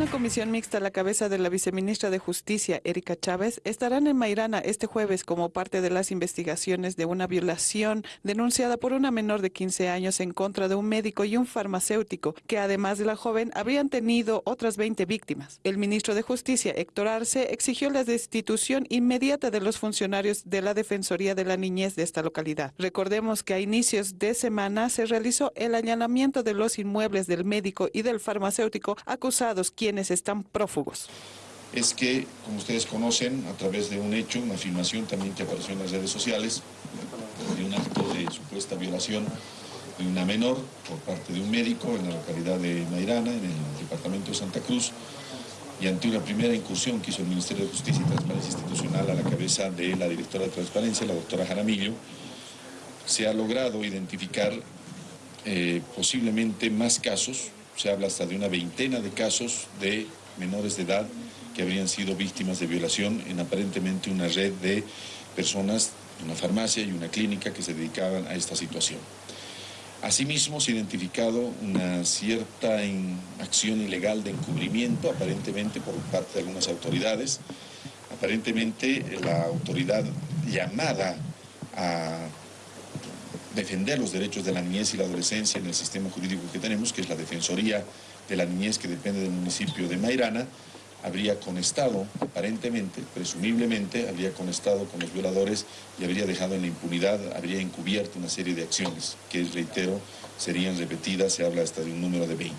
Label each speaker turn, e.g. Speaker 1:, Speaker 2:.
Speaker 1: Una comisión mixta a la cabeza de la viceministra de Justicia, Erika Chávez, estarán en Mairana este jueves como parte de las investigaciones de una violación denunciada por una menor de 15 años en contra de un médico y un farmacéutico, que además de la joven habrían tenido otras 20 víctimas. El ministro de Justicia, Héctor Arce, exigió la destitución inmediata de los funcionarios de la Defensoría de la Niñez de esta localidad. Recordemos que a inicios de semana se realizó el allanamiento de los inmuebles del médico y del farmacéutico acusados quienes están prófugos.
Speaker 2: Es que, como ustedes conocen, a través de un hecho, una afirmación también que apareció en las redes sociales, de un acto de supuesta violación de una menor por parte de un médico en la localidad de Mairana, en el departamento de Santa Cruz, y ante una primera incursión que hizo el Ministerio de Justicia y Transparencia Institucional a la cabeza de la directora de Transparencia, la doctora Jaramillo, se ha logrado identificar eh, posiblemente más casos, se habla hasta de una veintena de casos de menores de edad que habrían sido víctimas de violación en aparentemente una red de personas, una farmacia y una clínica que se dedicaban a esta situación. Asimismo, se ha identificado una cierta acción ilegal de encubrimiento, aparentemente por parte de algunas autoridades. Aparentemente la autoridad llamada a defender los derechos de la niñez y la adolescencia en el sistema jurídico que tenemos, que es la Defensoría de la Niñez que depende del municipio de Mairana, habría conestado, aparentemente, presumiblemente, habría conestado con los violadores y habría dejado en la impunidad, habría encubierto una serie de acciones que, reitero, serían repetidas, se habla hasta de un número de 20.